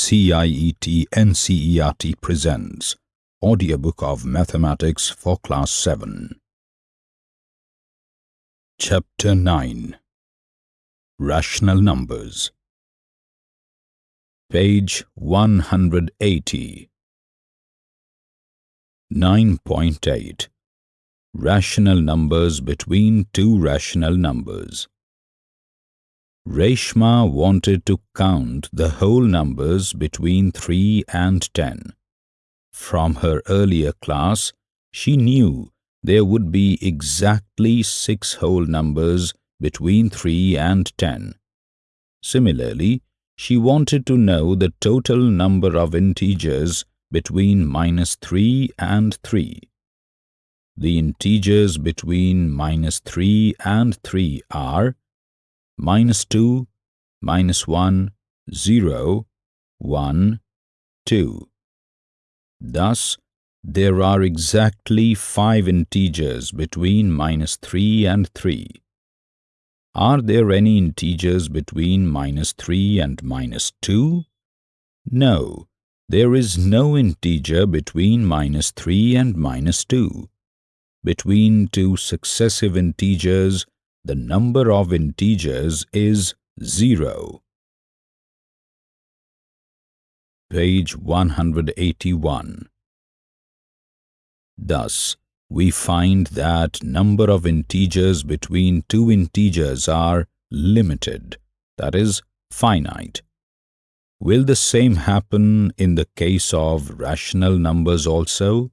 CIET NCERT presents Audiobook of Mathematics for Class 7. Chapter 9 Rational Numbers. Page 180 9.8 Rational numbers between two rational numbers Reshma wanted to count the whole numbers between 3 and 10. From her earlier class, she knew there would be exactly six whole numbers between 3 and 10. Similarly, she wanted to know the total number of integers between minus 3 and 3. The integers between minus 3 and 3 are minus 2, minus 1, 0, 1, 2. Thus, there are exactly five integers between minus 3 and 3. Are there any integers between minus 3 and minus 2? No, there is no integer between minus 3 and minus 2. Between two successive integers, the number of integers is 0. Page 181 Thus, we find that number of integers between two integers are limited, that is, finite. Will the same happen in the case of rational numbers also?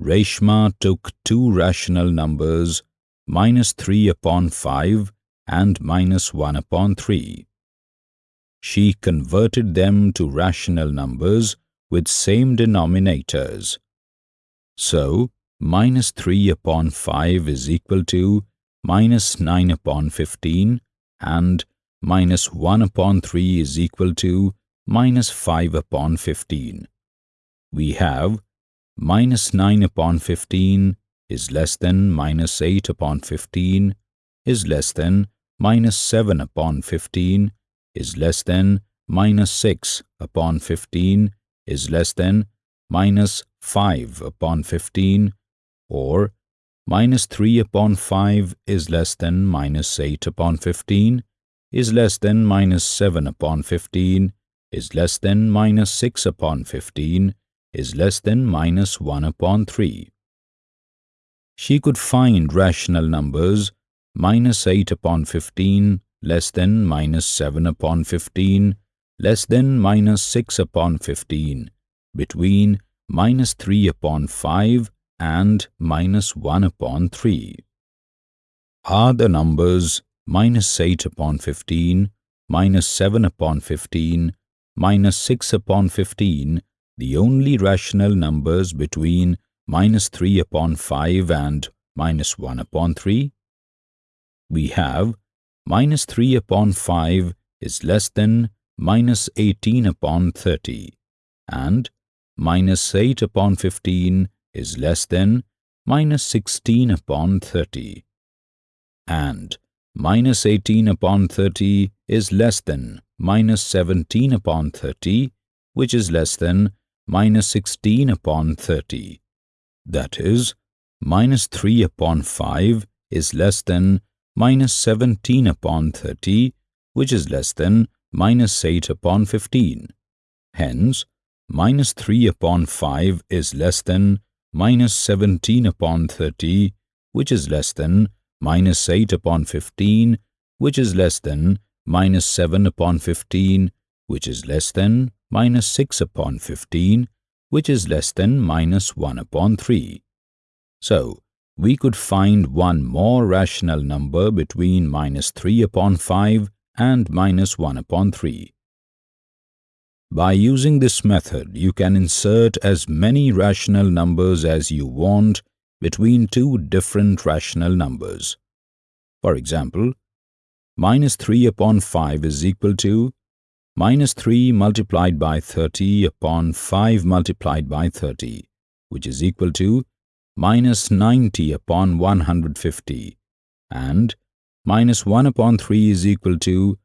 Reshma took two rational numbers minus 3 upon 5 and minus 1 upon 3. She converted them to rational numbers with same denominators. So, minus 3 upon 5 is equal to minus 9 upon 15 and minus 1 upon 3 is equal to minus 5 upon 15. We have minus 9 upon 15 is less than minus 8 upon 15 is less than minus 7 upon 15 is less than minus 6 upon 15 is less than minus 5 upon 15 or minus 3 upon 5 is less than minus 8 upon 15 is less than minus 7 upon 15 is less than minus 6 upon 15 is less than minus 1 upon 3 she could find rational numbers minus 8 upon 15 less than minus 7 upon 15 less than minus 6 upon 15 between minus 3 upon 5 and minus 1 upon 3. Are the numbers minus 8 upon 15, minus 7 upon 15, minus 6 upon 15 the only rational numbers between minus 3 upon 5 and minus 1 upon 3. We have minus 3 upon 5 is less than minus 18 upon 30 and minus 8 upon 15 is less than minus 16 upon 30 and minus 18 upon 30 is less than minus 17 upon 30 which is less than minus 16 upon 30 that is, minus 3 upon 5 is less than minus 17 upon 30, which is less than minus 8 upon 15. Hence, minus 3 upon 5 is less than minus 17 upon 30, which is less than minus 8 upon 15, which is less than minus 7 upon 15, which is less than minus 6 upon 15, which is less than minus 1 upon 3. So, we could find one more rational number between minus 3 upon 5 and minus 1 upon 3. By using this method, you can insert as many rational numbers as you want between two different rational numbers. For example, minus 3 upon 5 is equal to minus 3 multiplied by 30 upon 5 multiplied by 30, which is equal to minus 90 upon 150, and minus 1 upon 3 is equal to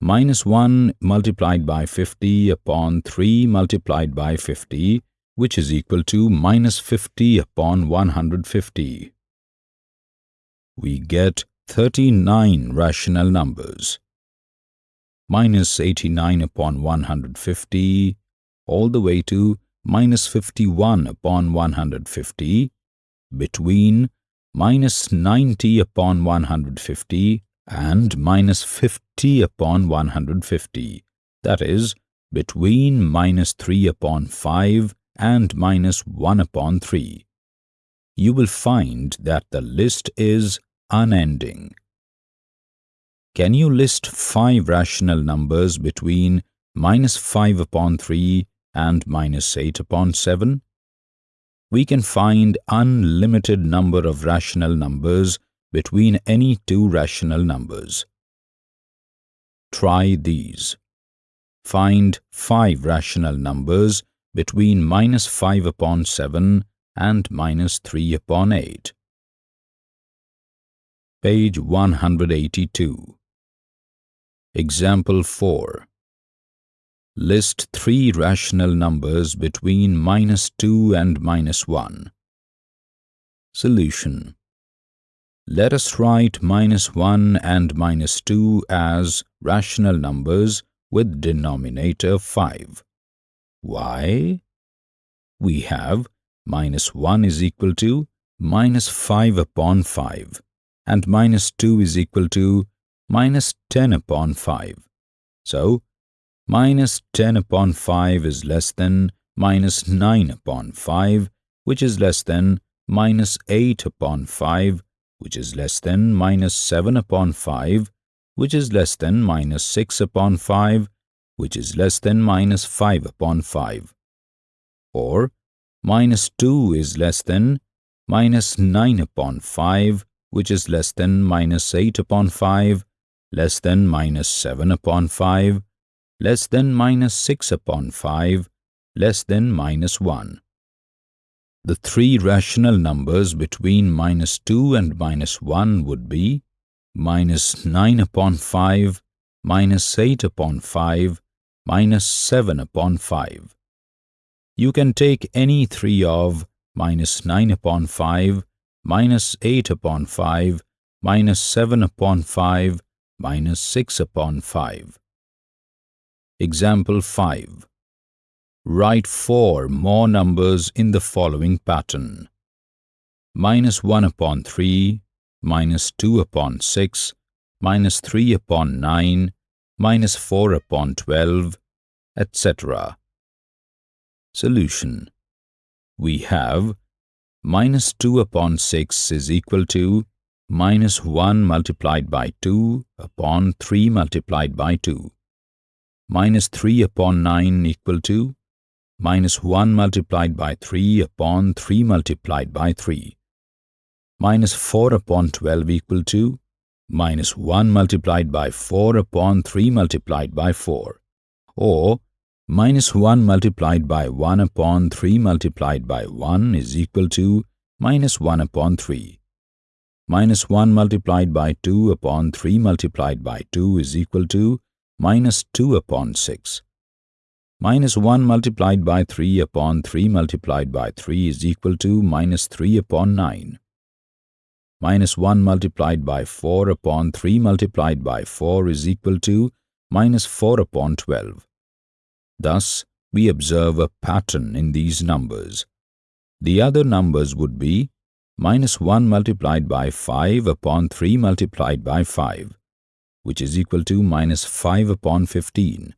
minus 1 multiplied by 50 upon 3 multiplied by 50 which is equal to minus 50 upon 150. We get 39 rational numbers. Minus 89 upon 150 all the way to minus 51 upon 150 between minus 90 upon 150 and minus 50 upon 150 that is between minus 3 upon 5 and minus 1 upon 3. You will find that the list is unending. Can you list 5 rational numbers between minus 5 upon 3 and minus 8 upon 7? We can find unlimited number of rational numbers between any two rational numbers. Try these. Find 5 rational numbers between minus 5 upon 7 and minus 3 upon 8. Page 182. Example 4. List three rational numbers between minus 2 and minus 1. Solution. Let us write minus 1 and minus 2 as rational numbers with denominator 5. Why? We have minus 1 is equal to minus 5 upon 5 and minus 2 is equal to minus 10 upon 5. So, minus 10 upon 5 is less than minus 9 upon 5 which is less than minus 8 upon 5 which is less than minus 7 upon 5 which is less than minus 6 upon 5 which is less than minus 5 upon 5. Or minus 2 is less than minus 9 upon 5, which is less than minus 8 upon 5, less than minus 7 upon 5, less than minus 6 upon 5, less than minus 1. The three rational numbers between minus 2 and minus 1 would be minus 9 upon 5, minus 8 upon 5, minus 7 upon 5. You can take any three of minus 9 upon 5, minus 8 upon 5, minus 7 upon 5, minus 6 upon 5. Example 5. Write four more numbers in the following pattern. Minus 1 upon 3, minus 2 upon 6, minus 3 upon 9, minus 4 upon 12, etc. Solution We have minus 2 upon 6 is equal to minus 1 multiplied by 2 upon 3 multiplied by 2. Minus 3 upon 9 equal to minus 1 multiplied by 3 upon 3 multiplied by 3. Minus 4 upon 12 equal to minus 1 multiplied by 4 upon 3 multiplied by 4 or minus 1 multiplied by 1 upon 3 multiplied by 1 is equal to minus 1 upon 3. Minus 1 multiplied by 2 upon 3 multiplied by 2 is equal to minus 2 upon 6. Minus 1 multiplied by 3 upon 3 multiplied by 3 is equal to minus 3 upon 9. Minus 1 multiplied by 4 upon 3 multiplied by 4 is equal to minus 4 upon 12. Thus, we observe a pattern in these numbers. The other numbers would be minus 1 multiplied by 5 upon 3 multiplied by 5, which is equal to minus 5 upon 15.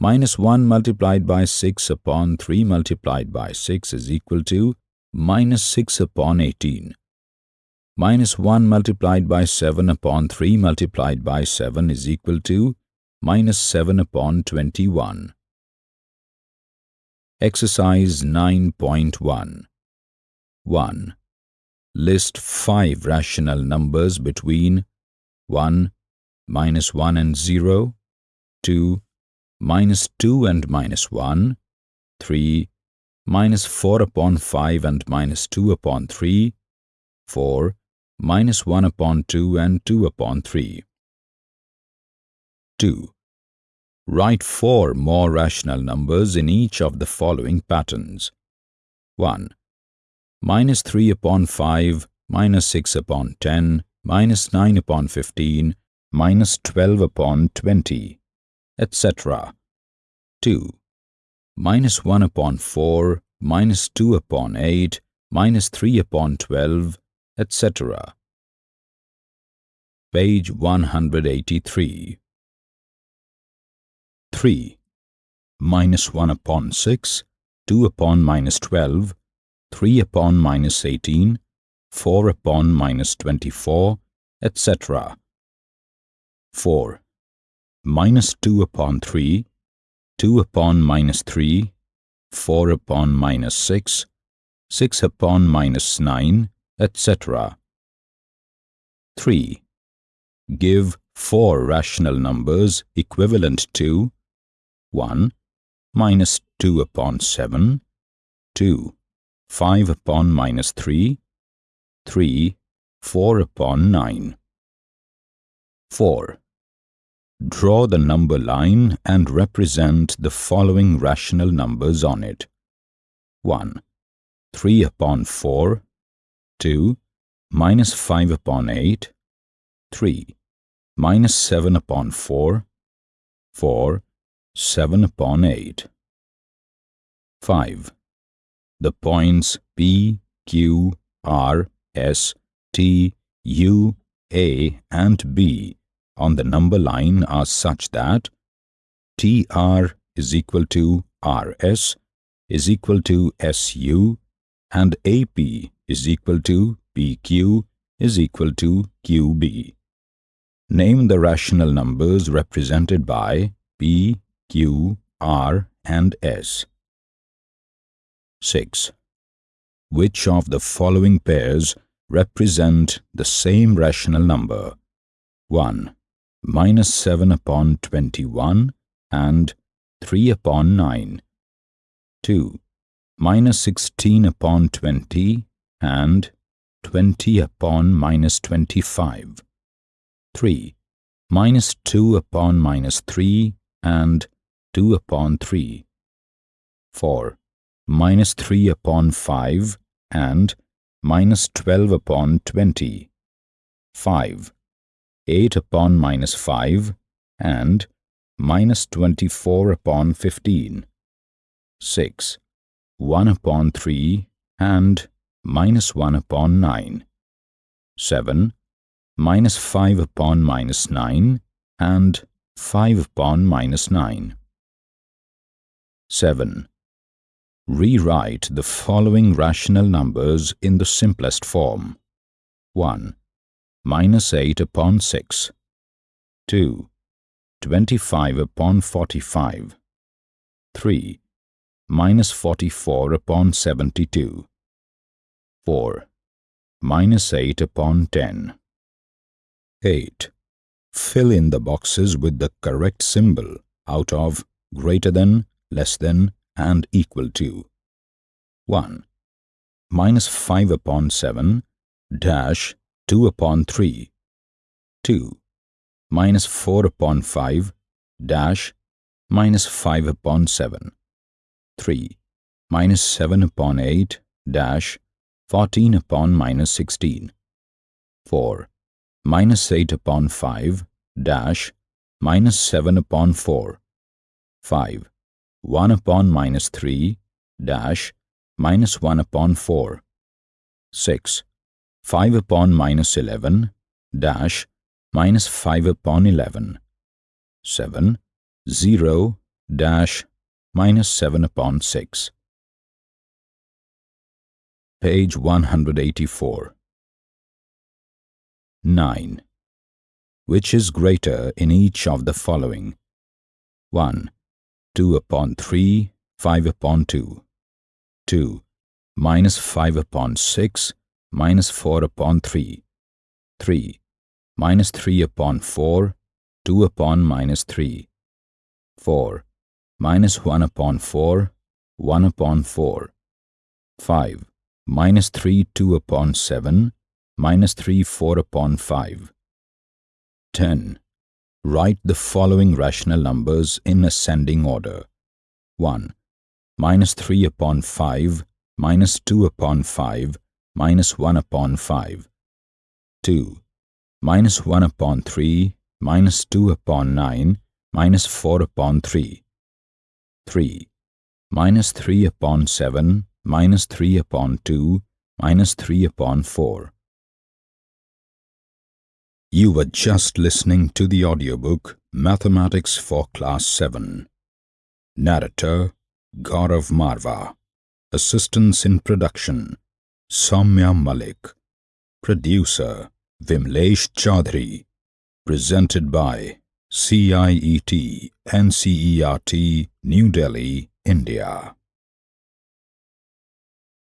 Minus 1 multiplied by 6 upon 3 multiplied by 6 is equal to minus 6 upon 18. Minus 1 multiplied by 7 upon 3 multiplied by 7 is equal to minus 7 upon 21. Exercise 9.1 1. List 5 rational numbers between 1, minus 1 and 0, 2, minus 2 and minus 1, 3, minus 4 upon 5 and minus 2 upon 3, 4, minus 1 upon 2 and 2 upon 3. 2. Write four more rational numbers in each of the following patterns. 1. Minus 3 upon 5, minus 6 upon 10, minus 9 upon 15, minus 12 upon 20, etc. 2. Minus 1 upon 4, minus 2 upon 8, minus 3 upon 12, etc. Page 183 3. Minus 1 upon 6, 2 upon minus 12, 3 upon minus 18, 4 upon minus 24, etc. 4. Minus 2 upon 3, 2 upon minus 3, 4 upon minus 6, 6 upon minus 9, etc. 3. Give four rational numbers equivalent to 1. Minus 2 upon 7, 2. 5 upon minus 3, 3. 4 upon 9. 4. Draw the number line and represent the following rational numbers on it. 1. 3 upon 4, 2. Minus 5 upon 8, 3. Minus 7 upon 4, 4. 7 upon 8. 5. The points P, Q, R, S, T, U, A and B on the number line are such that TR is equal to RS is equal to SU and AP is equal to PQ is equal to QB. Name the rational numbers represented by P, Q, R and S. 6. Which of the following pairs represent the same rational number? 1. Minus 7 upon 21 and 3 upon 9. 2. Minus 16 upon 20 and 20 upon minus 25. 3. Minus 2 upon minus 3 and 2 upon 3. 4. Minus 3 upon 5 and minus 12 upon 20. 5. 8 upon minus 5 and minus 24 upon 15. 6. 1 upon 3 and minus 1 upon 9. 7. Minus 5 upon minus 9 and 5 upon minus 9. 7. Rewrite the following rational numbers in the simplest form. 1. Minus 8 upon 6. 2. 25 upon 45. 3. Minus 44 upon 72. 4. Minus 8 upon 10. 8. Fill in the boxes with the correct symbol out of greater than, less than, and equal to. 1. Minus 5 upon 7, dash 2 upon 3. 2. Minus 4 upon 5, dash minus 5 upon 7. 3. Minus 7 upon 8, dash 14 upon minus 16. 4. Minus 8 upon 5, dash minus 7 upon 4. 5. 1 upon minus 3, dash, minus 1 upon 4. 6. 5 upon minus 11, dash, minus 5 upon 11. 7. 0, dash, minus 7 upon 6. Page 184. 9. Which is greater in each of the following? 1. 2 upon 3, 5 upon 2. 2. Minus 5 upon 6, minus 4 upon 3. 3. Minus 3 upon 4, 2 upon minus 3. 4. Minus 1 upon 4, 1 upon 4. 5. Minus 3, 2 upon 7, minus 3, 4 upon 5. 10. Write the following rational numbers in ascending order. 1. Minus 3 upon 5, minus 2 upon 5, minus 1 upon 5. 2. Minus 1 upon 3, minus 2 upon 9, minus 4 upon 3. 3. Minus 3 upon 7, minus 3 upon 2, minus 3 upon 4. You were just listening to the audiobook Mathematics for Class 7. Narrator Gaurav Marva. Assistance in production Soumya Malik. Producer Vimlesh Chaudhary. Presented by CIET NCERT New Delhi, India.